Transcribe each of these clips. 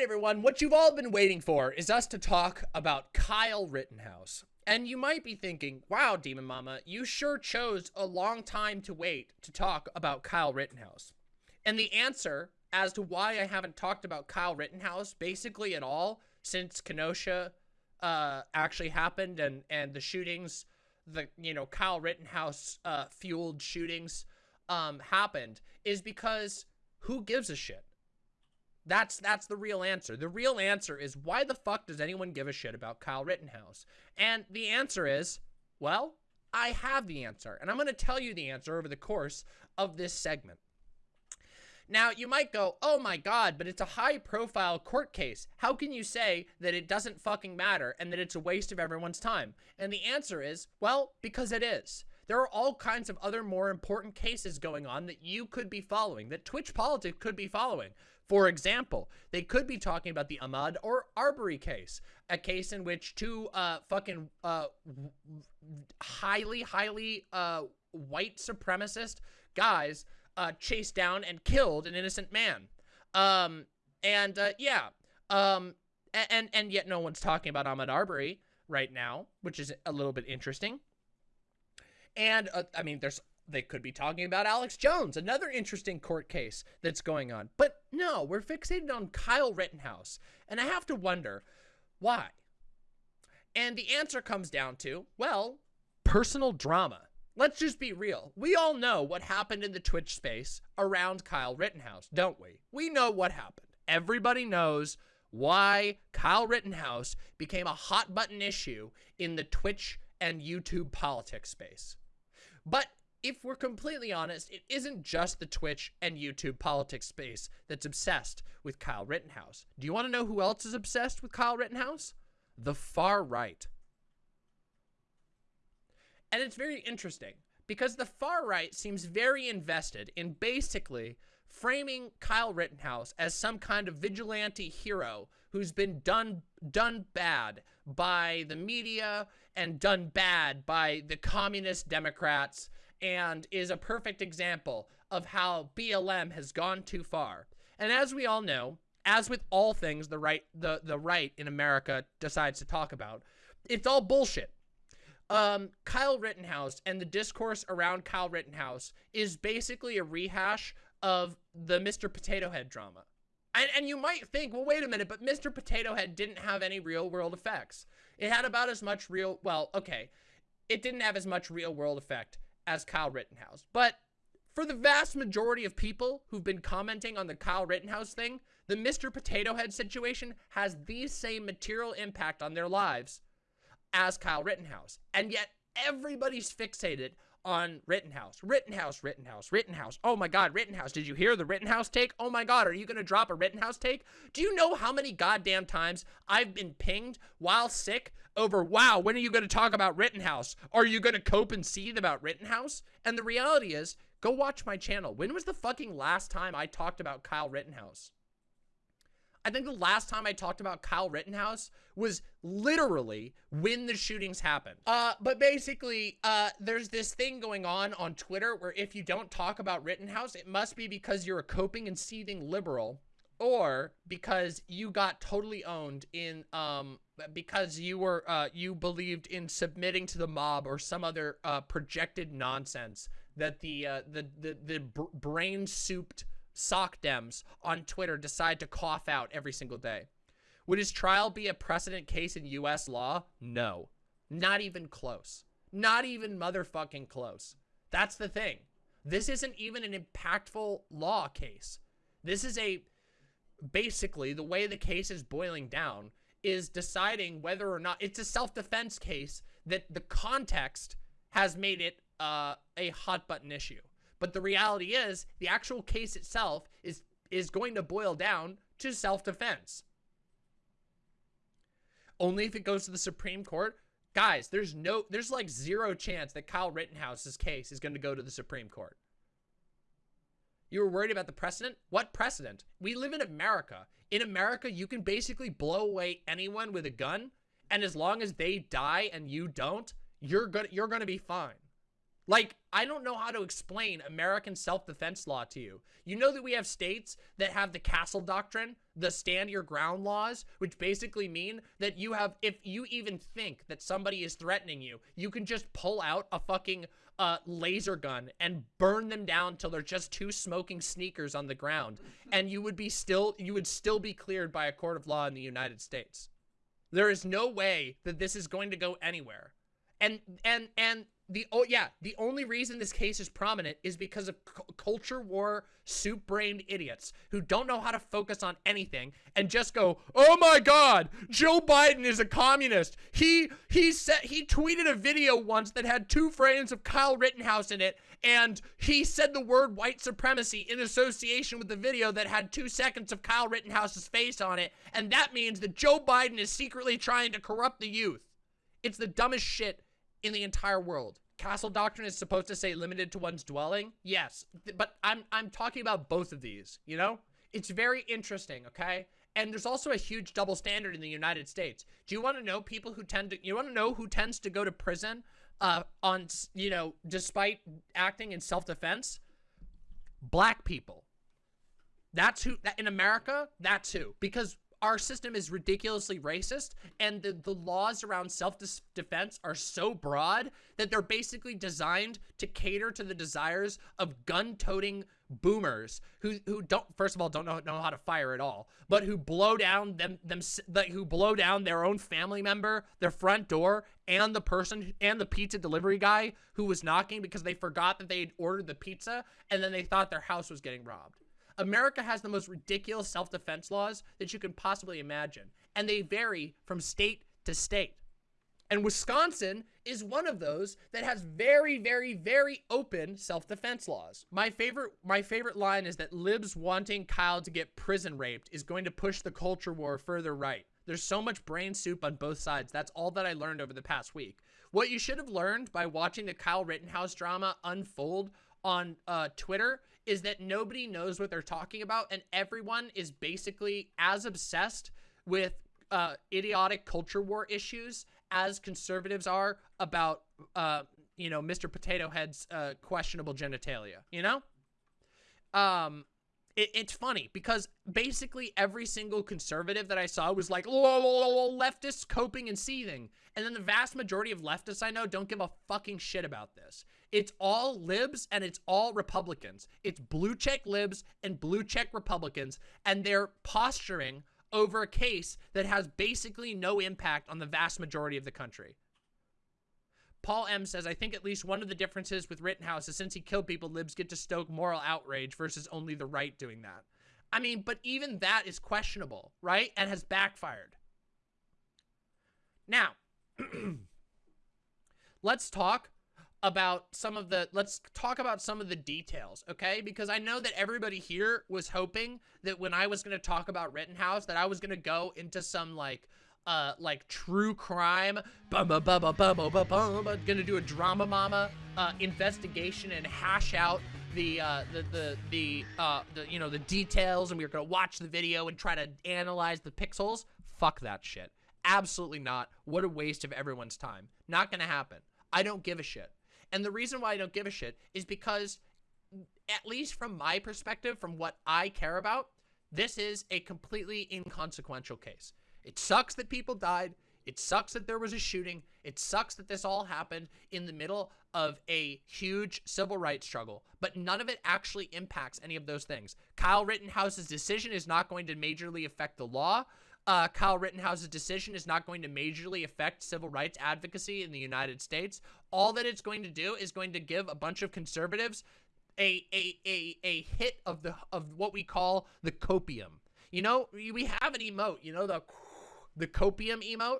right, everyone, what you've all been waiting for is us to talk about Kyle Rittenhouse. And you might be thinking, wow, Demon Mama, you sure chose a long time to wait to talk about Kyle Rittenhouse. And the answer as to why I haven't talked about Kyle Rittenhouse basically at all since Kenosha uh, actually happened and, and the shootings, the, you know, Kyle Rittenhouse uh, fueled shootings um, happened is because who gives a shit? That's that's the real answer. The real answer is why the fuck does anyone give a shit about Kyle Rittenhouse? And the answer is, well, I have the answer. And I'm going to tell you the answer over the course of this segment. Now, you might go, oh my god, but it's a high profile court case. How can you say that it doesn't fucking matter and that it's a waste of everyone's time? And the answer is, well, because it is. There are all kinds of other more important cases going on that you could be following, that Twitch Politics could be following. For example, they could be talking about the Ahmaud or Arbery case, a case in which two uh, fucking uh, highly, highly uh, white supremacist guys uh, chased down and killed an innocent man. Um, and uh, yeah, um, and and yet no one's talking about Ahmaud Arbery right now, which is a little bit interesting. And uh, I mean, there's they could be talking about Alex Jones, another interesting court case that's going on. But no, we're fixated on Kyle Rittenhouse. And I have to wonder why. And the answer comes down to, well, personal drama. Let's just be real. We all know what happened in the Twitch space around Kyle Rittenhouse, don't we? We know what happened. Everybody knows why Kyle Rittenhouse became a hot button issue in the Twitch and YouTube politics space. But if we're completely honest, it isn't just the Twitch and YouTube politics space that's obsessed with Kyle Rittenhouse. Do you want to know who else is obsessed with Kyle Rittenhouse? The far right. And it's very interesting because the far right seems very invested in basically framing Kyle Rittenhouse as some kind of vigilante hero who's been done done bad by the media and done bad by the communist Democrats and is a perfect example of how BLM has gone too far. And as we all know, as with all things the right the the right in America decides to talk about, it's all bullshit. Um, Kyle Rittenhouse and the discourse around Kyle Rittenhouse is basically a rehash of the Mr. Potato Head drama. And, and you might think, well, wait a minute, but Mr. Potato Head didn't have any real world effects. It had about as much real, well, okay, it didn't have as much real world effect as Kyle Rittenhouse. But for the vast majority of people who've been commenting on the Kyle Rittenhouse thing, the Mr. Potato Head situation has the same material impact on their lives as Kyle Rittenhouse. And yet everybody's fixated on Rittenhouse. Rittenhouse, Rittenhouse, Rittenhouse. Oh my God, Rittenhouse. Did you hear the Rittenhouse take? Oh my God, are you going to drop a Rittenhouse take? Do you know how many goddamn times I've been pinged while sick over, wow, when are you going to talk about Rittenhouse? Are you going to cope and seethe about Rittenhouse? And the reality is, go watch my channel. When was the fucking last time I talked about Kyle Rittenhouse? I think the last time I talked about Kyle Rittenhouse was literally when the shootings happened. Uh, but basically, uh, there's this thing going on on Twitter where if you don't talk about Rittenhouse, it must be because you're a coping and seething liberal or because you got totally owned in, um, because you were, uh, you believed in submitting to the mob or some other, uh, projected nonsense that the, uh, the, the, the brain-souped soc dems on Twitter decide to cough out every single day. Would his trial be a precedent case in U.S. law? No. Not even close. Not even motherfucking close. That's the thing. This isn't even an impactful law case. This is a, basically, the way the case is boiling down is deciding whether or not, it's a self-defense case that the context has made it uh, a hot button issue. But the reality is, the actual case itself is is going to boil down to self-defense. Only if it goes to the Supreme Court. Guys, there's no there's like zero chance that Kyle Rittenhouse's case is going to go to the Supreme Court. You were worried about the precedent? What precedent? We live in America. In America, you can basically blow away anyone with a gun, and as long as they die and you don't, you're gonna you're gonna be fine. Like, I don't know how to explain American self-defense law to you. You know that we have states that have the castle doctrine, the stand your ground laws, which basically mean that you have, if you even think that somebody is threatening you, you can just pull out a fucking uh, laser gun and burn them down till they're just two smoking sneakers on the ground. And you would be still, you would still be cleared by a court of law in the United States. There is no way that this is going to go anywhere. And, and, and the oh yeah the only reason this case is prominent is because of culture war soup-brained idiots who don't know how to focus on anything and just go oh my god joe biden is a communist. He he said he tweeted a video once that had two frames of kyle rittenhouse in it and he said the word white supremacy in association with the video that had two seconds of kyle rittenhouse's face on it and that means that joe biden is secretly trying to corrupt the youth. It's the dumbest shit in the entire world. Castle doctrine is supposed to say limited to one's dwelling. Yes, but I'm I'm talking about both of these, you know? It's very interesting, okay? And there's also a huge double standard in the United States. Do you want to know people who tend to you want to know who tends to go to prison uh on, you know, despite acting in self-defense? Black people. That's who that in America, that's who. Because our system is ridiculously racist and the, the laws around self-defense are so broad that they're basically designed to cater to the desires of gun-toting boomers who who don't first of all don't know, know how to fire at all but who blow down them them like who blow down their own family member their front door and the person and the pizza delivery guy who was knocking because they forgot that they had ordered the pizza and then they thought their house was getting robbed America has the most ridiculous self-defense laws that you can possibly imagine, and they vary from state to state. And Wisconsin is one of those that has very, very, very open self-defense laws. My favorite, my favorite line is that libs wanting Kyle to get prison raped is going to push the culture war further right. There's so much brain soup on both sides. That's all that I learned over the past week. What you should have learned by watching the Kyle Rittenhouse drama unfold on uh, Twitter is that nobody knows what they're talking about and everyone is basically as obsessed with uh, idiotic culture war issues as conservatives are about, uh, you know, Mr. Potato Head's uh, questionable genitalia, you know? Um, it, it's funny because basically every single conservative that I saw was like, leftists coping and seething. And then the vast majority of leftists I know don't give a fucking shit about this. It's all libs and it's all Republicans. It's blue check libs and blue check Republicans, and they're posturing over a case that has basically no impact on the vast majority of the country. Paul M says, I think at least one of the differences with Rittenhouse is since he killed people, libs get to stoke moral outrage versus only the right doing that. I mean, but even that is questionable, right? And has backfired. Now, let's talk about some of the let's talk about some of the details okay because i know that everybody here was hoping that when i was going to talk about rittenhouse that i was going to go into some like uh like true crime gonna do a drama mama uh investigation and hash out the uh the the the uh the you know the details and we were gonna watch the video and try to analyze the pixels. Fuck that shit. Absolutely not. What a waste of everyone's time. Not gonna happen. I don't give a shit. And the reason why I don't give a shit is because, at least from my perspective, from what I care about, this is a completely inconsequential case. It sucks that people died. It sucks that there was a shooting. It sucks that this all happened in the middle of a huge civil rights struggle, but none of it actually impacts any of those things. Kyle Rittenhouse's decision is not going to majorly affect the law uh, Kyle Rittenhouse's decision is not going to majorly affect civil rights advocacy in the United States. All that it's going to do is going to give a bunch of conservatives a a a, a hit of the of what we call the copium. You know, we have an emote. You know the the copium emote.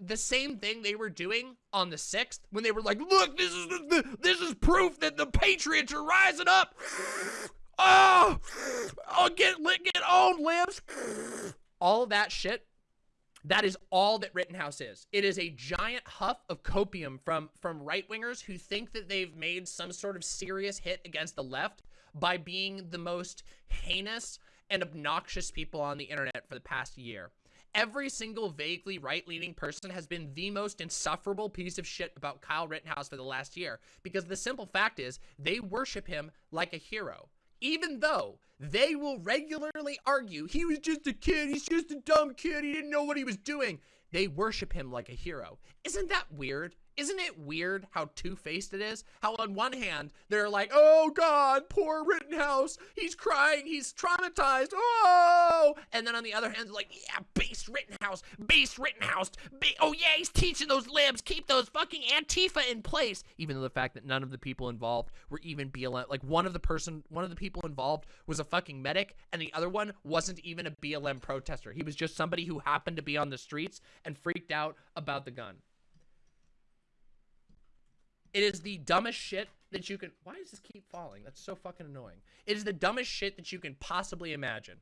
The same thing they were doing on the sixth when they were like, "Look, this is the, this is proof that the patriots are rising up." Oh, oh, get get owned, libs all that shit, that is all that Rittenhouse is. It is a giant huff of copium from, from right-wingers who think that they've made some sort of serious hit against the left by being the most heinous and obnoxious people on the internet for the past year. Every single vaguely right-leaning person has been the most insufferable piece of shit about Kyle Rittenhouse for the last year because the simple fact is they worship him like a hero. Even though they will regularly argue, he was just a kid, he's just a dumb kid, he didn't know what he was doing. They worship him like a hero. Isn't that weird? Isn't it weird how two-faced it is? How on one hand, they're like, oh God, poor Rittenhouse. He's crying. He's traumatized. Oh! And then on the other hand, they're like, yeah, base Rittenhouse. Base Rittenhouse. Ba oh yeah, he's teaching those libs. Keep those fucking Antifa in place. Even though the fact that none of the people involved were even BLM. Like one of the person, one of the people involved was a fucking medic and the other one wasn't even a BLM protester. He was just somebody who happened to be on the streets and freaked out about the gun. It is the dumbest shit that you can. Why does this keep falling? That's so fucking annoying. It is the dumbest shit that you can possibly imagine.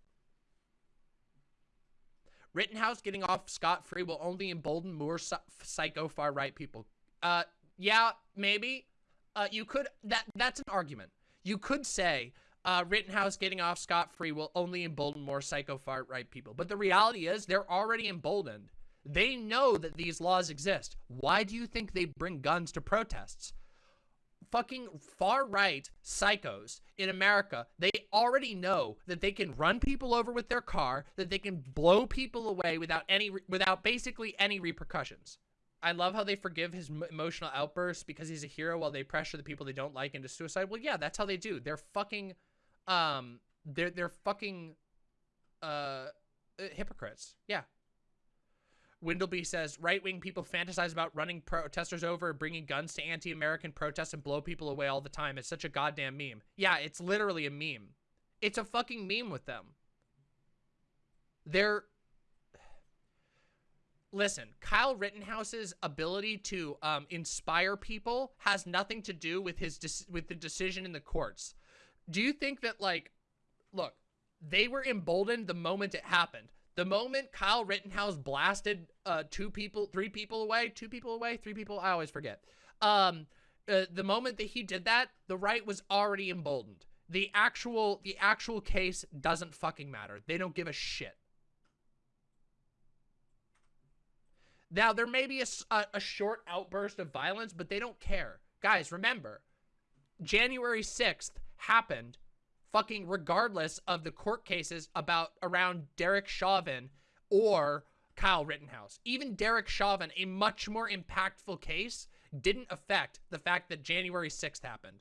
Rittenhouse getting off scot free will only embolden more psycho far right people. Uh, yeah, maybe. Uh, you could that that's an argument. You could say uh, Rittenhouse getting off scot free will only embolden more psycho far right people. But the reality is they're already emboldened. They know that these laws exist. Why do you think they bring guns to protests? Fucking far-right psychos in America, they already know that they can run people over with their car, that they can blow people away without any, without basically any repercussions. I love how they forgive his emotional outbursts because he's a hero while they pressure the people they don't like into suicide. Well, yeah, that's how they do. They're fucking, um, they're, they're fucking, uh, hypocrites. Yeah, Windleby says right-wing people fantasize about running protesters over, bringing guns to anti-American protests and blow people away all the time. It's such a goddamn meme. Yeah, it's literally a meme. It's a fucking meme with them. They're listen, Kyle Rittenhouse's ability to um, inspire people has nothing to do with his with the decision in the courts. Do you think that like, look, they were emboldened the moment it happened. The moment Kyle Rittenhouse blasted uh, two people, three people away, two people away, three people, I always forget. Um, uh, the moment that he did that, the right was already emboldened. The actual, the actual case doesn't fucking matter. They don't give a shit. Now, there may be a, a, a short outburst of violence, but they don't care. Guys, remember, January 6th happened fucking regardless of the court cases about around Derek Chauvin or Kyle Rittenhouse. Even Derek Chauvin, a much more impactful case, didn't affect the fact that January 6th happened.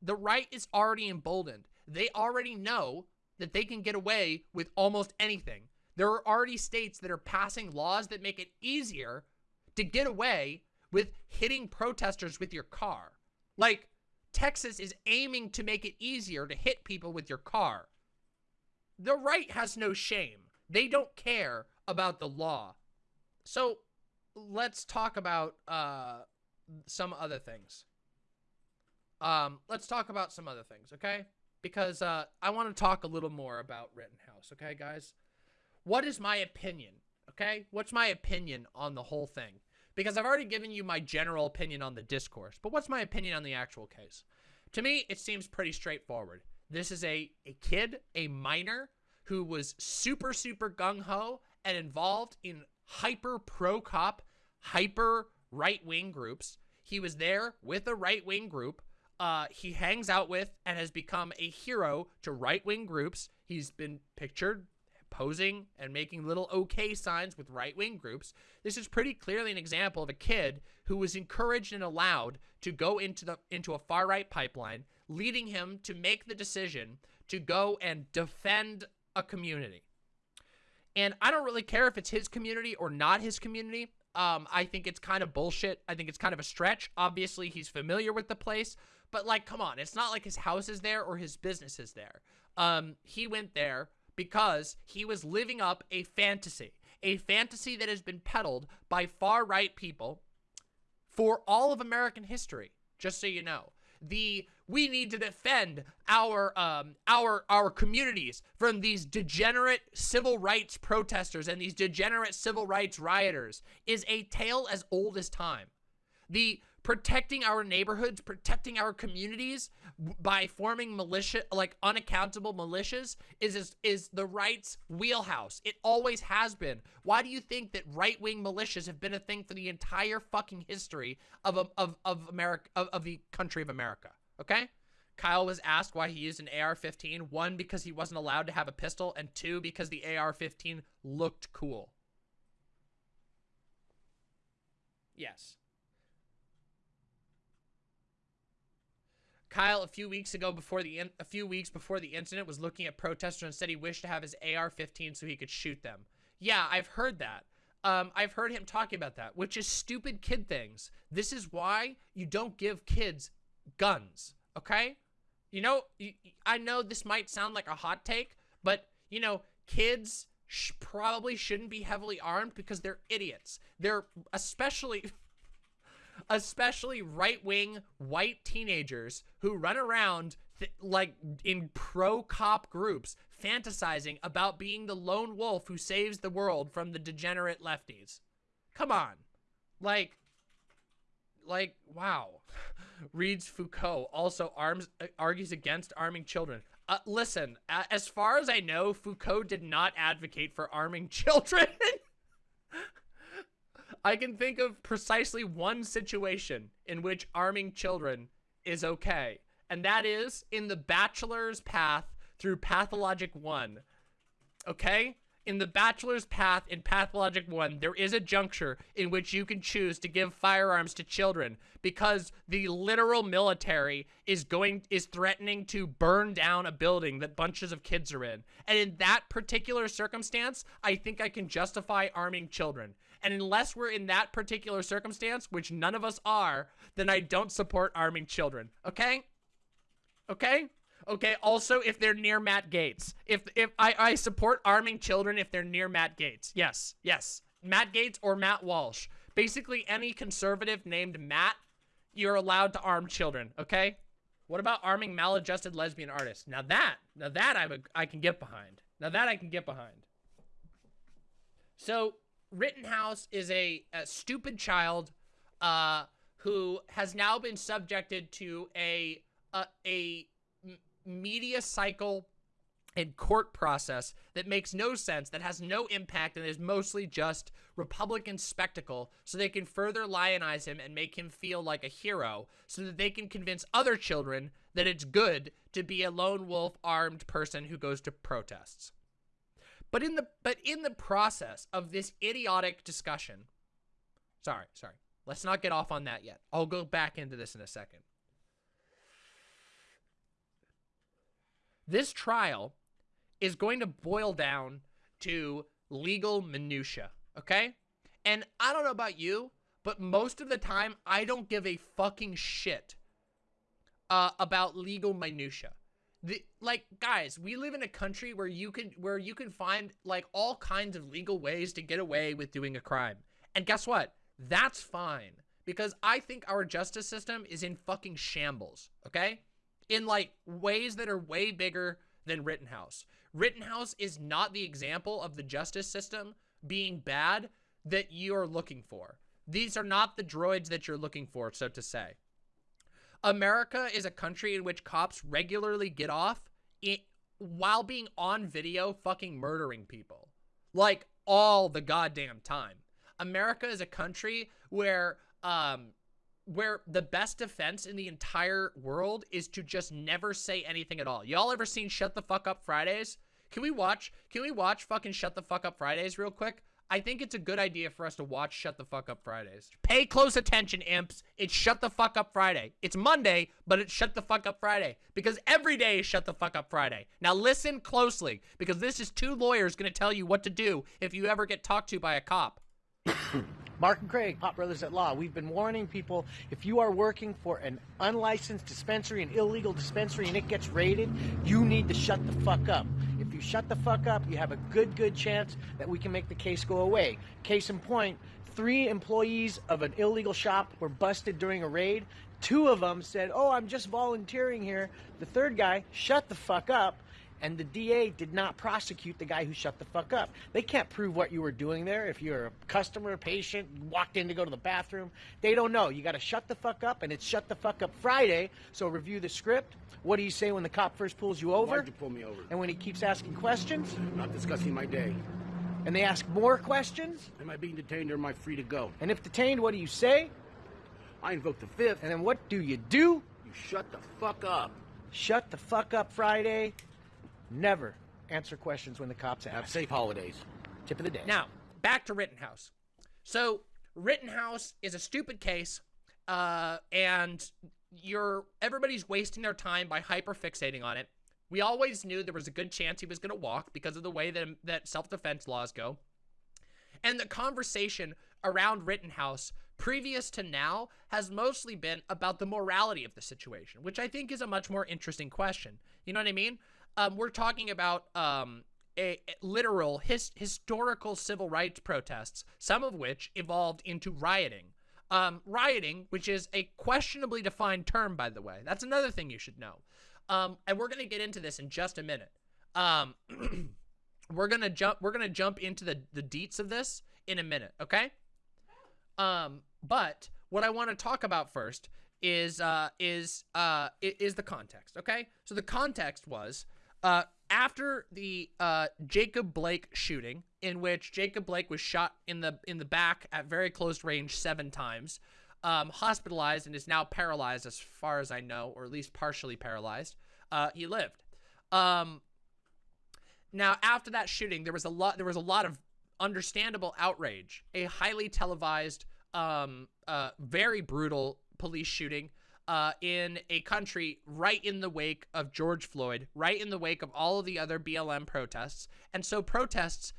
The right is already emboldened. They already know that they can get away with almost anything. There are already states that are passing laws that make it easier to get away with hitting protesters with your car. Like, Texas is aiming to make it easier to hit people with your car. The right has no shame. They don't care about the law. So let's talk about uh, some other things. Um, let's talk about some other things, okay? Because uh, I want to talk a little more about Rittenhouse, okay, guys? What is my opinion, okay? What's my opinion on the whole thing? Because I've already given you my general opinion on the discourse, but what's my opinion on the actual case? To me, it seems pretty straightforward. This is a, a kid, a minor, who was super, super gung-ho and involved in hyper pro-cop, hyper right-wing groups. He was there with a right-wing group. Uh, he hangs out with and has become a hero to right-wing groups. He's been pictured posing and making little okay signs with right-wing groups. This is pretty clearly an example of a kid who was encouraged and allowed to go into the into a far-right pipeline, leading him to make the decision to go and defend a community. And I don't really care if it's his community or not his community. Um, I think it's kind of bullshit. I think it's kind of a stretch. Obviously, he's familiar with the place, but like, come on, it's not like his house is there or his business is there. Um, he went there because he was living up a fantasy, a fantasy that has been peddled by far-right people for all of American history, just so you know. The we need to defend our um our our communities from these degenerate civil rights protesters and these degenerate civil rights rioters is a tale as old as time. The protecting our neighborhoods, protecting our communities by forming militia, like unaccountable militias, is, is is the right's wheelhouse. It always has been. Why do you think that right-wing militias have been a thing for the entire fucking history of of of America of, of the country of America? Okay. Kyle was asked why he used an AR-15. One, because he wasn't allowed to have a pistol, and two, because the AR-15 looked cool. Yes. Kyle, a few weeks ago, before the a few weeks before the incident, was looking at protesters and said he wished to have his AR-15 so he could shoot them. Yeah, I've heard that. Um, I've heard him talking about that, which is stupid kid things. This is why you don't give kids guns, okay? You know, I know this might sound like a hot take, but, you know, kids sh probably shouldn't be heavily armed because they're idiots. They're especially especially right-wing white teenagers who run around like in pro-cop groups fantasizing about being the lone wolf who saves the world from the degenerate lefties. Come on. Like, like, wow. Reads Foucault also arms uh, argues against arming children. Uh, listen, as far as I know, Foucault did not advocate for arming children. I can think of precisely one situation in which arming children is okay, and that is in the bachelor's path through Pathologic 1. Okay? In the bachelor's path in Pathologic 1, there is a juncture in which you can choose to give firearms to children because the literal military is going is threatening to burn down a building that bunches of kids are in. And in that particular circumstance, I think I can justify arming children. And unless we're in that particular circumstance, which none of us are, then I don't support arming children. Okay? Okay? Okay, also if they're near Matt Gaetz. If if I, I support arming children if they're near Matt Gaetz. Yes, yes. Matt Gaetz or Matt Walsh. Basically any conservative named Matt, you're allowed to arm children, okay? What about arming maladjusted lesbian artists? Now that, now that I, I can get behind. Now that I can get behind. So Rittenhouse is a, a stupid child uh, who has now been subjected to a a, a media cycle and court process that makes no sense, that has no impact, and is mostly just Republican spectacle so they can further lionize him and make him feel like a hero so that they can convince other children that it's good to be a lone wolf armed person who goes to protests. But in the but in the process of this idiotic discussion, sorry, sorry. Let's not get off on that yet. I'll go back into this in a second. This trial is going to boil down to legal minutia, okay? And I don't know about you, but most of the time I don't give a fucking shit uh, about legal minutia the like guys we live in a country where you can where you can find like all kinds of legal ways to get away with doing a crime. And guess what? That's fine. Because i think our justice system is in fucking shambles okay? In like ways that are way bigger than rittenhouse. Rittenhouse is not the example of the justice system being bad that you're looking for. These are not the droids that you're looking for so to say America is a country in which cops regularly get off it, while being on video fucking murdering people. Like all the goddamn time. America is a country where um where the best defense in the entire world is to just never say anything at all. Y'all ever seen Shut the Fuck Up Fridays? Can we watch can we watch fucking Shut the Fuck Up Fridays real quick? I think it's a good idea for us to watch Shut the Fuck Up Fridays. Pay close attention, imps. It's Shut the Fuck Up Friday. It's Monday, but it's Shut the Fuck Up Friday. Because every day is Shut the Fuck Up Friday. Now listen closely, because this is two lawyers going to tell you what to do if you ever get talked to by a cop. Mark and Craig, Hot Brothers at Law. We've been warning people if you are working for an unlicensed dispensary, an illegal dispensary, and it gets raided, you need to shut the fuck up. Shut the fuck up, you have a good, good chance that we can make the case go away. Case in point, three employees of an illegal shop were busted during a raid. Two of them said, Oh, I'm just volunteering here. The third guy, shut the fuck up and the DA did not prosecute the guy who shut the fuck up. They can't prove what you were doing there. If you're a customer, patient, walked in to go to the bathroom, they don't know. You got to shut the fuck up, and it's shut the fuck up Friday. So review the script. What do you say when the cop first pulls you over? Why'd you pull me over? And when he keeps asking questions, Not discussing my day. and they ask more questions, Am I being detained or am I free to go? and if detained, what do you say? I invoke the fifth, And then what do you do? you shut the fuck up. Shut the fuck up Friday. Never answer questions when the cops Have ask. safe holidays. Tip of the day. Now, back to Rittenhouse. So, Rittenhouse is a stupid case, uh, and you're everybody's wasting their time by hyperfixating on it. We always knew there was a good chance he was going to walk because of the way that that self-defense laws go. And the conversation around Rittenhouse previous to now has mostly been about the morality of the situation, which I think is a much more interesting question. You know what I mean? Um, we're talking about um, a, a literal his, historical civil rights protests, some of which evolved into rioting. Um, rioting, which is a questionably defined term, by the way. That's another thing you should know. Um, and we're going to get into this in just a minute. Um, we're gonna jump. We're gonna jump into the the deets of this in a minute. Okay. Um, but what I want to talk about first is uh is uh is the context. Okay. So the context was uh after the uh Jacob Blake shooting, in which Jacob Blake was shot in the in the back at very close range seven times, um, hospitalized and is now paralyzed as far as I know, or at least partially paralyzed. Uh, he lived. Um, now, after that shooting, there was a lot. There was a lot of understandable outrage. A highly televised, um, uh, very brutal police shooting uh, in a country right in the wake of George Floyd, right in the wake of all of the other BLM protests, and so protests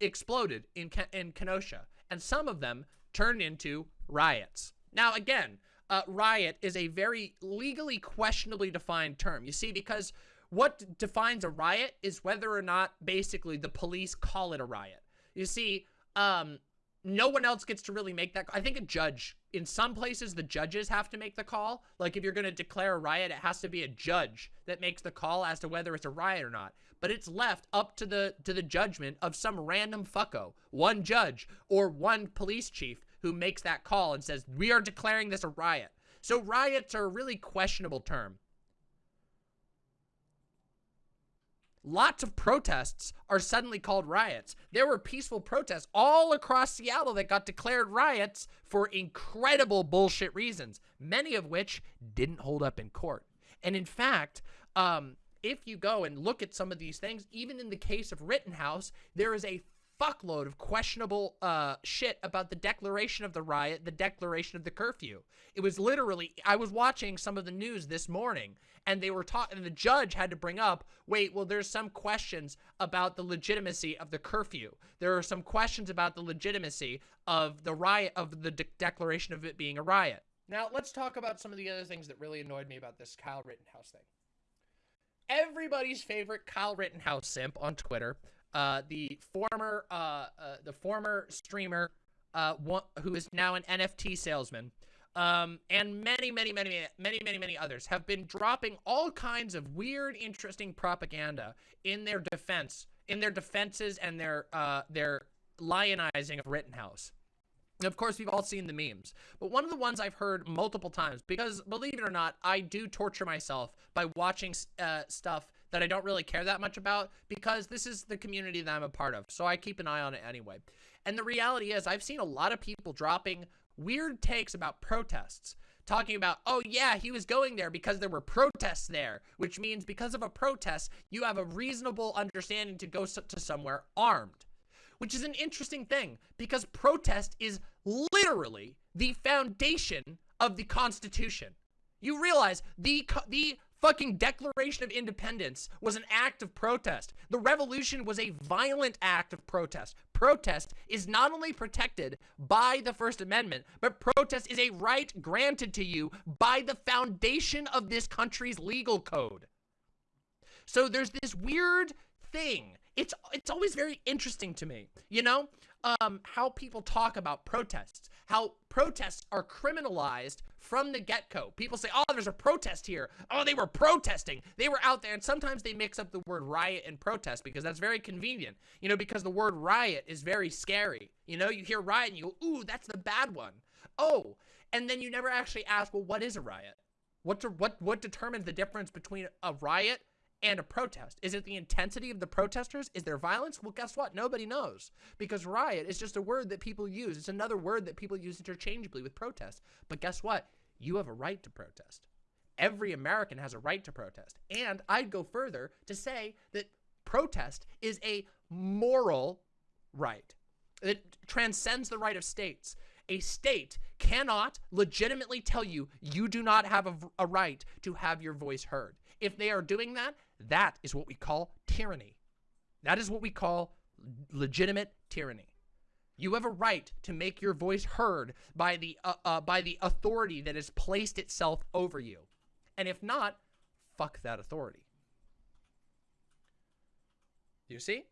exploded in in Kenosha, and some of them turned into riots. Now, again, uh, riot is a very legally questionably defined term. You see, because what defines a riot is whether or not basically the police call it a riot. You see, um, no one else gets to really make that. I think a judge, in some places, the judges have to make the call. Like if you're going to declare a riot, it has to be a judge that makes the call as to whether it's a riot or not. But it's left up to the to the judgment of some random fucko, one judge or one police chief who makes that call and says we are declaring this a riot. So riots are a really questionable term. Lots of protests are suddenly called riots. There were peaceful protests all across Seattle that got declared riots for incredible bullshit reasons, many of which didn't hold up in court. And in fact, um, if you go and look at some of these things, even in the case of Rittenhouse, there is a fuckload of questionable uh, shit about the declaration of the riot, the declaration of the curfew. It was literally, I was watching some of the news this morning, and they were talking, and the judge had to bring up, wait, well, there's some questions about the legitimacy of the curfew. There are some questions about the legitimacy of the riot, of the de- declaration of it being a riot. Now, let's talk about some of the other things that really annoyed me about this Kyle Rittenhouse thing everybody's favorite Kyle Rittenhouse simp on Twitter, uh, the former uh, uh, the former streamer uh, one, who is now an NFT salesman, um, and many, many, many, many, many, many others have been dropping all kinds of weird, interesting propaganda in their defense, in their defenses and their uh, their lionizing of Rittenhouse. Of course, we've all seen the memes. But one of the ones I've heard multiple times, because believe it or not, I do torture myself by watching uh, stuff that I don't really care that much about, because this is the community that I'm a part of. So I keep an eye on it anyway. And the reality is, I've seen a lot of people dropping weird takes about protests. Talking about, oh yeah, he was going there because there were protests there, which means because of a protest, you have a reasonable understanding to go to somewhere armed which is an interesting thing because protest is literally the foundation of the Constitution. You realize the the fucking Declaration of Independence was an act of protest. The revolution was a violent act of protest. Protest is not only protected by the First Amendment, but protest is a right granted to you by the foundation of this country's legal code. So there's this weird thing. It's it's always very interesting to me, you know, um, how people talk about protests, how protests are criminalized from the get-go. People say, oh, there's a protest here. Oh, they were protesting. They were out there. And sometimes they mix up the word riot and protest because that's very convenient. You know, because the word riot is very scary. You know, you hear riot and you go, ooh, that's the bad one. Oh, and then you never actually ask, well, what is a riot? What, to, what, what determines the difference between a riot and a protest? Is it the intensity of the protesters? Is there violence? Well, guess what? Nobody knows because riot is just a word that people use. It's another word that people use interchangeably with protest. But guess what? You have a right to protest. Every American has a right to protest. And I'd go further to say that protest is a moral right. It transcends the right of states. A state cannot legitimately tell you you do not have a, a right to have your voice heard. If they are doing that, that is what we call tyranny. That is what we call legitimate tyranny. You have a right to make your voice heard by the uh, uh, by the authority that has placed itself over you. And if not, fuck that authority. Do you see?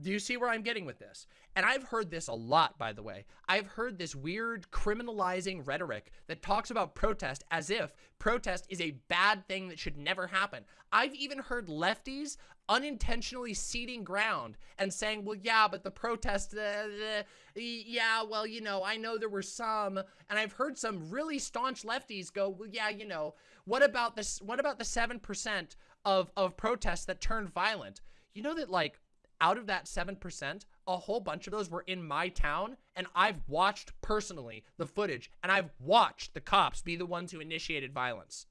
Do you see where I'm getting with this? And I've heard this a lot, by the way. I've heard this weird criminalizing rhetoric that talks about protest as if protest is a bad thing that should never happen. I've even heard lefties unintentionally ceding ground and saying, well, yeah, but the protest, uh, uh, yeah, well, you know, I know there were some, and I've heard some really staunch lefties go, well, yeah, you know, what about this, what about the 7% of, of protests that turned violent? You know that, like, out of that 7%, a whole bunch of those were in my town, and I've watched personally the footage, and I've watched the cops be the ones who initiated violence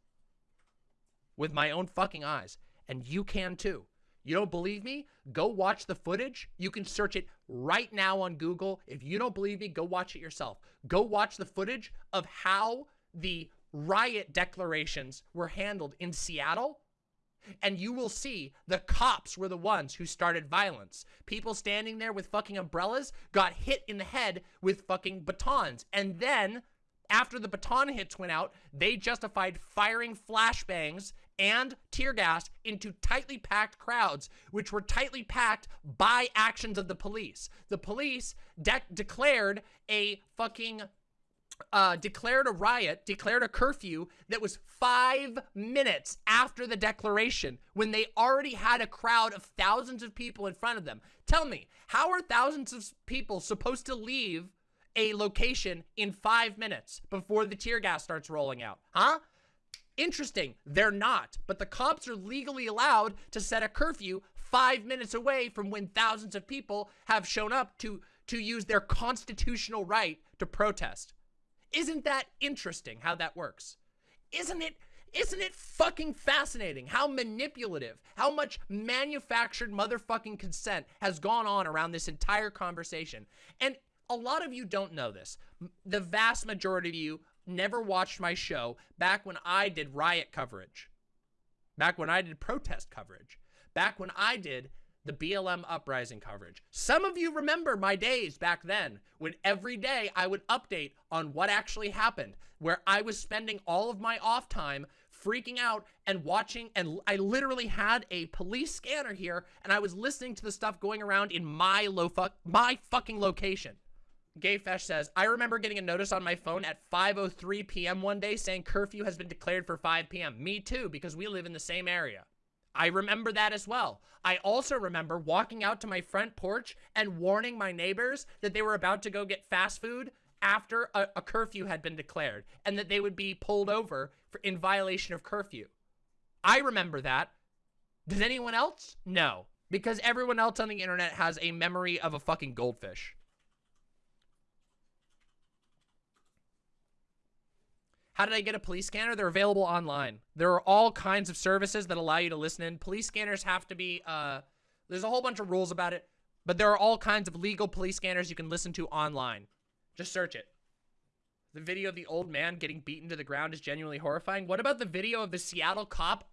with my own fucking eyes. And you can too. You don't believe me? Go watch the footage. You can search it right now on Google. If you don't believe me, go watch it yourself. Go watch the footage of how the riot declarations were handled in Seattle and you will see the cops were the ones who started violence. People standing there with fucking umbrellas got hit in the head with fucking batons. And then, after the baton hits went out, they justified firing flashbangs and tear gas into tightly packed crowds, which were tightly packed by actions of the police. The police de declared a fucking uh, declared a riot, declared a curfew that was five minutes after the declaration when they already had a crowd of thousands of people in front of them. Tell me, how are thousands of people supposed to leave a location in five minutes before the tear gas starts rolling out? Huh? Interesting. They're not, but the cops are legally allowed to set a curfew five minutes away from when thousands of people have shown up to, to use their constitutional right to protest. Isn't that interesting how that works? Isn't it isn't it fucking fascinating how manipulative, how much manufactured motherfucking consent has gone on around this entire conversation? And a lot of you don't know this. The vast majority of you never watched my show back when I did riot coverage, back when I did protest coverage, back when I did the BLM uprising coverage. Some of you remember my days back then when every day I would update on what actually happened, where I was spending all of my off time freaking out and watching and I literally had a police scanner here and I was listening to the stuff going around in my low fuck my fucking location. Gayfesh says, I remember getting a notice on my phone at 5.03 p.m. one day saying curfew has been declared for 5 p.m. Me too, because we live in the same area. I remember that as well. I also remember walking out to my front porch and warning my neighbors that they were about to go get fast food after a, a curfew had been declared and that they would be pulled over for in violation of curfew. I remember that. Does anyone else? No. Because everyone else on the internet has a memory of a fucking goldfish. How did I get a police scanner? They're available online. There are all kinds of services that allow you to listen in. Police scanners have to be, uh, there's a whole bunch of rules about it, but there are all kinds of legal police scanners you can listen to online. Just search it. The video of the old man getting beaten to the ground is genuinely horrifying. What about the video of the Seattle cop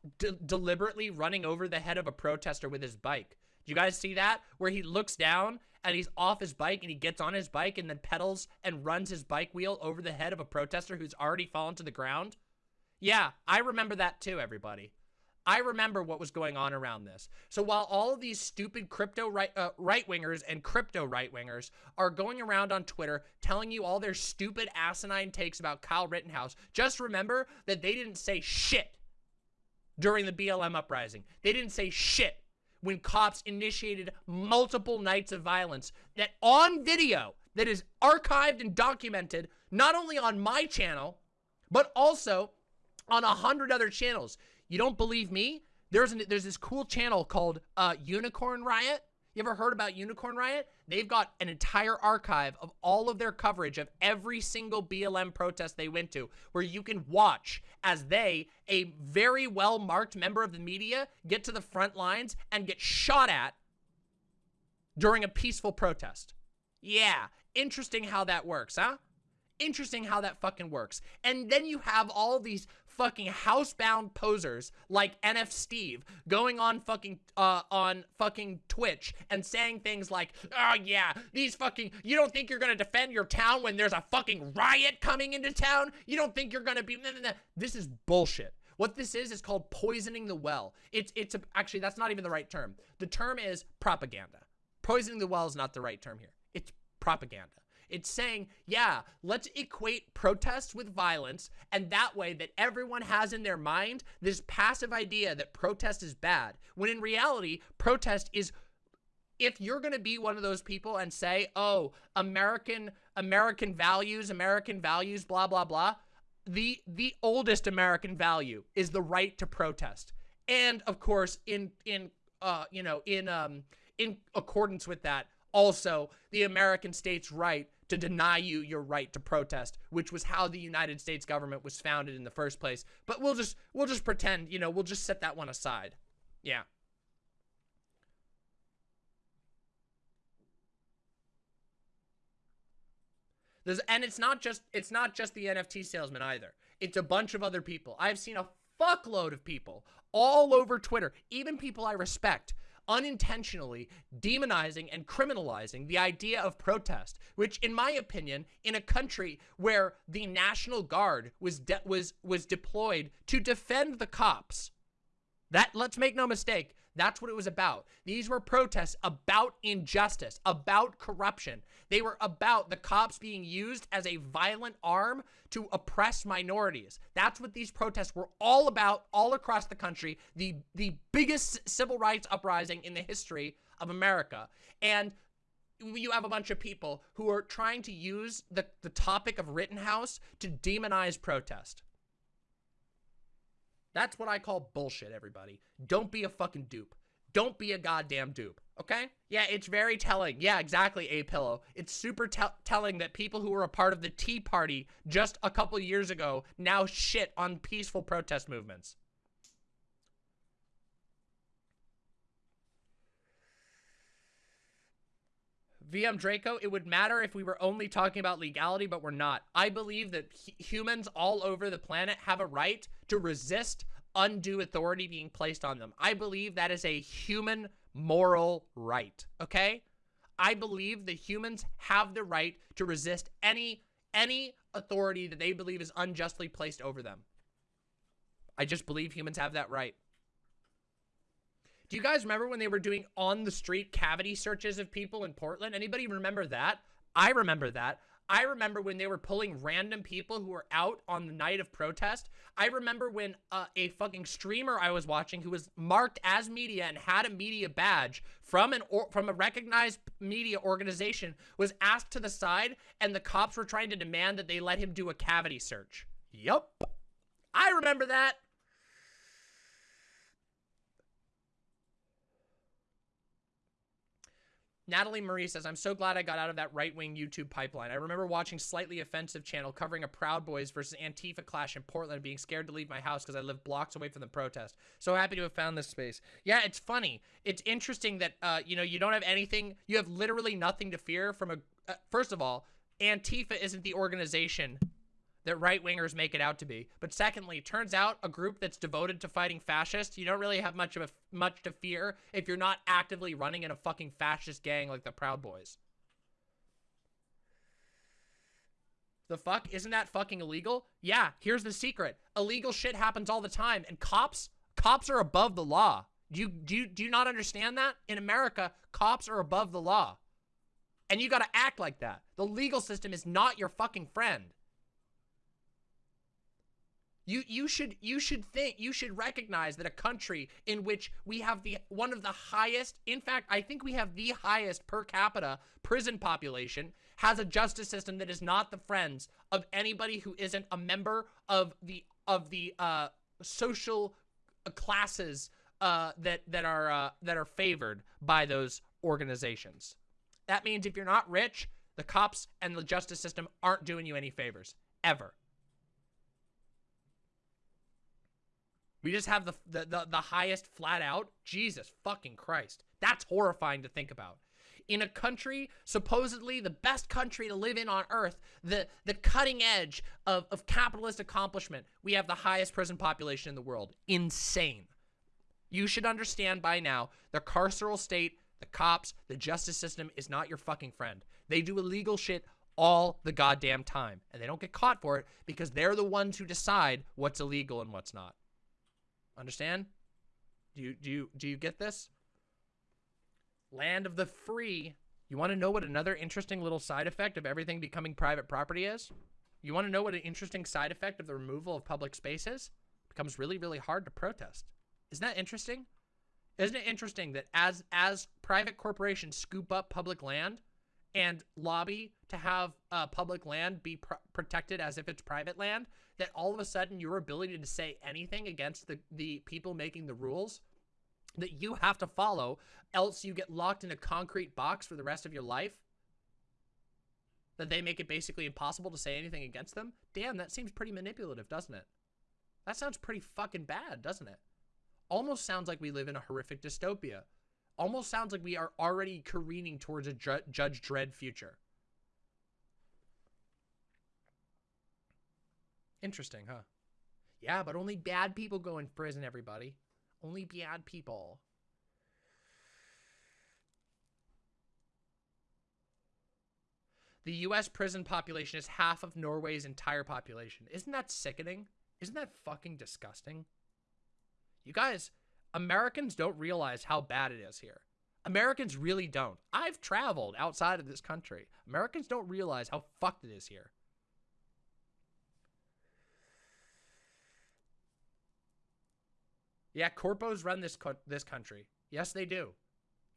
deliberately running over the head of a protester with his bike? Do you guys see that? Where he looks down and he's off his bike and he gets on his bike and then pedals and runs his bike wheel over the head of a protester who's already fallen to the ground? Yeah, I remember that too, everybody. I remember what was going on around this. So while all of these stupid crypto right uh, right wingers and crypto right wingers are going around on Twitter telling you all their stupid asinine takes about Kyle Rittenhouse, just remember that they didn't say shit during the BLM uprising. They didn't say shit when cops initiated multiple nights of violence that on video that is archived and documented not only on my channel but also on a hundred other channels. You don't believe me? There's an, there's this cool channel called uh, Unicorn Riot. You ever heard about Unicorn Riot? They've got an entire archive of all of their coverage of every single BLM protest they went to, where you can watch as they, a very well-marked member of the media, get to the front lines and get shot at during a peaceful protest. Yeah, interesting how that works, huh? Interesting how that fucking works. And then you have all these fucking housebound posers like NF Steve going on fucking uh on fucking Twitch and saying things like, "Oh yeah, these fucking you don't think you're going to defend your town when there's a fucking riot coming into town? You don't think you're going to be This is bullshit. What this is is called poisoning the well. It's it's a, actually that's not even the right term. The term is propaganda. Poisoning the well is not the right term here. It's propaganda. It's saying, yeah, let's equate protests with violence, and that way that everyone has in their mind this passive idea that protest is bad, when in reality, protest is if you're going to be one of those people and say, "Oh, American American values, American values, blah blah blah," the the oldest American value is the right to protest. And of course, in in uh, you know, in um in accordance with that, also the American state's right to deny you your right to protest, which was how the United States government was founded in the first place. But we'll just we'll just pretend, you know, we'll just set that one aside. Yeah. There's, and it's not just it's not just the NFT salesman either. It's a bunch of other people. I've seen a fuckload of people all over Twitter, even people I respect, unintentionally demonizing and criminalizing the idea of protest, which in my opinion, in a country where the National Guard was was was deployed to defend the cops, that let's make no mistake, that's what it was about. These were protests about injustice, about corruption. They were about the cops being used as a violent arm to oppress minorities. That's what these protests were all about all across the country. The, the biggest civil rights uprising in the history of America. And you have a bunch of people who are trying to use the, the topic of Rittenhouse to demonize protest. That's what I call bullshit, everybody. Don't be a fucking dupe. Don't be a goddamn dupe, okay? Yeah, it's very telling. Yeah, exactly, A-Pillow. It's super te telling that people who were a part of the Tea Party just a couple years ago now shit on peaceful protest movements. VM Draco, it would matter if we were only talking about legality, but we're not. I believe that humans all over the planet have a right to resist undue authority being placed on them. I believe that is a human moral right, okay? I believe that humans have the right to resist any any authority that they believe is unjustly placed over them. I just believe humans have that right. Do you guys remember when they were doing on the street cavity searches of people in Portland? Anybody remember that? I remember that. I remember when they were pulling random people who were out on the night of protest. I remember when uh, a fucking streamer I was watching who was marked as media and had a media badge from an from a recognized media organization was asked to the side and the cops were trying to demand that they let him do a cavity search. Yup. I remember that. Natalie Marie says, I'm so glad I got out of that right-wing YouTube pipeline. I remember watching Slightly Offensive channel covering a Proud Boys versus Antifa clash in Portland being scared to leave my house because I live blocks away from the protest. So happy to have found this space. Yeah, it's funny. It's interesting that, uh, you know, you don't have anything, you have literally nothing to fear from a, uh, first of all, Antifa isn't the organization that right-wingers make it out to be. But secondly, turns out a group that's devoted to fighting fascists, you don't really have much of a, much to fear if you're not actively running in a fucking fascist gang like the Proud Boys. The fuck? Isn't that fucking illegal? Yeah, here's the secret. Illegal shit happens all the time, and cops Cops are above the law. Do you, do you, do you not understand that? In America, cops are above the law. And you got to act like that. The legal system is not your fucking friend. You you should you should think you should recognize that a country in which we have the one of the highest in fact I think we have the highest per capita prison population has a justice system that is not the friends of anybody who isn't a member of the of the uh, social classes uh, that that are uh, that are favored by those organizations. That means if you're not rich, the cops and the justice system aren't doing you any favors ever. We just have the, the, the, the, highest flat out. Jesus fucking Christ. That's horrifying to think about. In a country, supposedly the best country to live in on earth, the, the cutting edge of, of capitalist accomplishment, we have the highest prison population in the world. Insane. You should understand by now, the carceral state, the cops, the justice system is not your fucking friend. They do illegal shit all the goddamn time. And they don't get caught for it because they're the ones who decide what's illegal and what's not. Understand? Do you do you do you get this? Land of the free. You want to know what another interesting little side effect of everything becoming private property is? You want to know what an interesting side effect of the removal of public spaces? It becomes really, really hard to protest. Isn't that interesting? Isn't it interesting that as as private corporations scoop up public land and lobby to have uh, public land be pr protected as if it's private land, that all of a sudden your ability to say anything against the, the people making the rules that you have to follow, else you get locked in a concrete box for the rest of your life, that they make it basically impossible to say anything against them? Damn, that seems pretty manipulative, doesn't it? That sounds pretty fucking bad, doesn't it? Almost sounds like we live in a horrific dystopia. Almost sounds like we are already careening towards a Ju Judge Dredd future. Interesting, huh? Yeah, but only bad people go in prison, everybody. Only bad people. The U.S. prison population is half of Norway's entire population. Isn't that sickening? Isn't that fucking disgusting? You guys, Americans don't realize how bad it is here. Americans really don't. I've traveled outside of this country. Americans don't realize how fucked it is here. Yeah, corpos run this co this country. Yes, they do.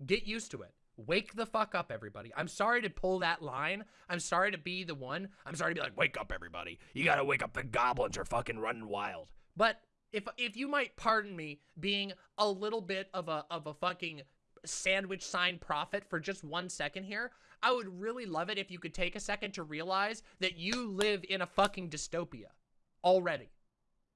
Get used to it. Wake the fuck up, everybody. I'm sorry to pull that line. I'm sorry to be the one. I'm sorry to be like, wake up, everybody. You gotta wake up. The goblins are fucking running wild. But if if you might pardon me being a little bit of a of a fucking sandwich sign prophet for just one second here, I would really love it if you could take a second to realize that you live in a fucking dystopia already.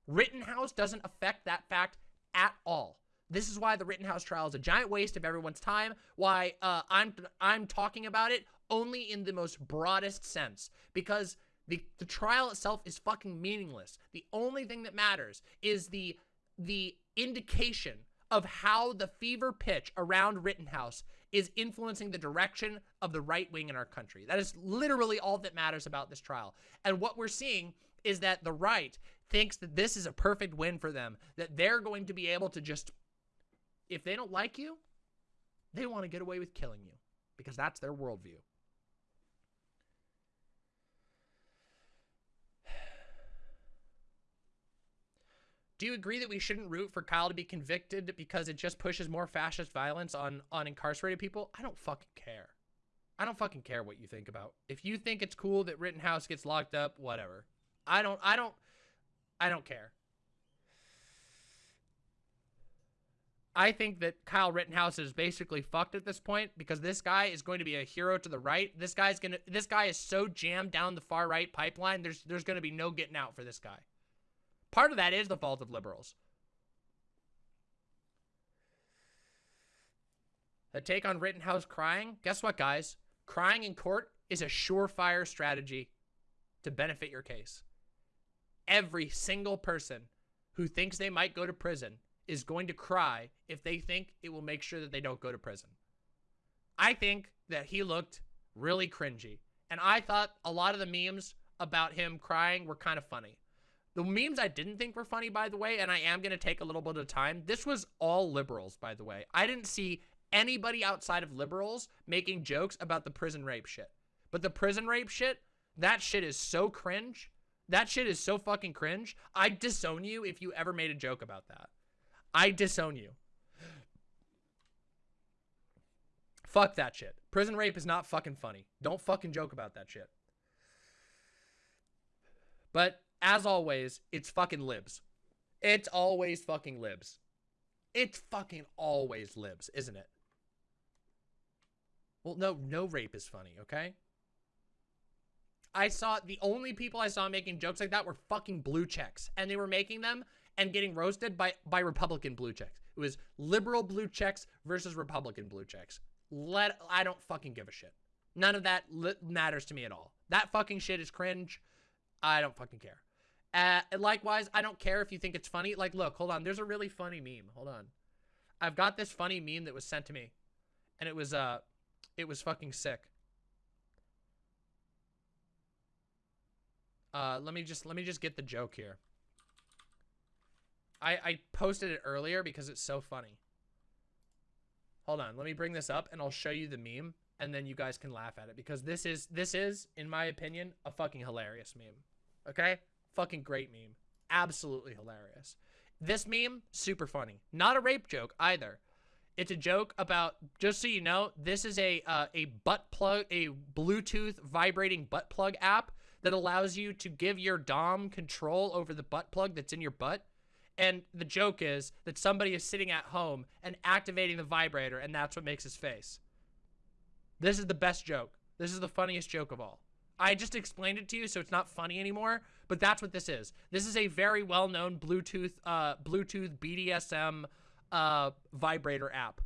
Rittenhouse doesn't affect that fact at all. This is why the Rittenhouse trial is a giant waste of everyone's time. Why uh, I'm I'm talking about it only in the most broadest sense because the the trial itself is fucking meaningless. The only thing that matters is the the indication of how the fever pitch around Rittenhouse is influencing the direction of the right wing in our country. That is literally all that matters about this trial. And what we're seeing is that the right thinks that this is a perfect win for them, that they're going to be able to just, if they don't like you, they want to get away with killing you because that's their worldview. Do you agree that we shouldn't root for Kyle to be convicted because it just pushes more fascist violence on, on incarcerated people? I don't fucking care. I don't fucking care what you think about. If you think it's cool that Rittenhouse gets locked up, whatever. I don't, I don't, I don't care. I think that Kyle Rittenhouse is basically fucked at this point because this guy is going to be a hero to the right. This guy's gonna this guy is so jammed down the far right pipeline, there's there's gonna be no getting out for this guy. Part of that is the fault of liberals. The take on Rittenhouse crying, guess what, guys? Crying in court is a surefire strategy to benefit your case every single person who thinks they might go to prison is going to cry if they think it will make sure that they don't go to prison. I think that he looked really cringy. And I thought a lot of the memes about him crying were kind of funny. The memes I didn't think were funny, by the way, and I am going to take a little bit of time. This was all liberals, by the way. I didn't see anybody outside of liberals making jokes about the prison rape shit. But the prison rape shit, that shit is so cringe. That shit is so fucking cringe. I disown you if you ever made a joke about that. I disown you. Fuck that shit. Prison rape is not fucking funny. Don't fucking joke about that shit. But as always, it's fucking libs. It's always fucking libs. It's fucking always libs, isn't it? Well, no, no rape is funny, okay? I saw the only people I saw making jokes like that were fucking blue checks, and they were making them and getting roasted by by Republican blue checks. It was liberal blue checks versus Republican blue checks. Let I don't fucking give a shit. None of that matters to me at all. That fucking shit is cringe. I don't fucking care. Uh, likewise, I don't care if you think it's funny. Like, look, hold on. There's a really funny meme. Hold on. I've got this funny meme that was sent to me, and it was uh, it was fucking sick. Uh, let me just let me just get the joke here. I I posted it earlier because it's so funny. Hold on, let me bring this up and I'll show you the meme and then you guys can laugh at it because this is this is in my opinion a fucking hilarious meme. Okay? Fucking great meme. Absolutely hilarious. This meme super funny. Not a rape joke either. It's a joke about just so you know, this is a uh, a butt plug a Bluetooth vibrating butt plug app that allows you to give your dom control over the butt plug that's in your butt and the joke is that somebody is sitting at home and activating the vibrator, and that's what makes his face. This is the best joke. This is the funniest joke of all. I just explained it to you, so it's not funny anymore, but that's what this is. This is a very well-known Bluetooth, uh, Bluetooth BDSM uh, vibrator app.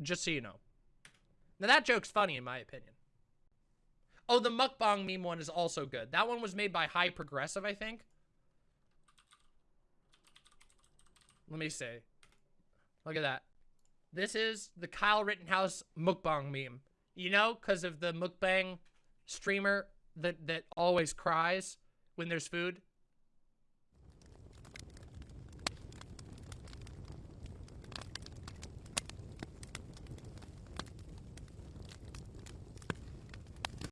Just so you know. Now, that joke's funny, in my opinion. Oh, the mukbang meme one is also good. That one was made by High Progressive, I think. Let me see. Look at that. This is the Kyle Rittenhouse mukbang meme. You know, because of the mukbang streamer that, that always cries when there's food.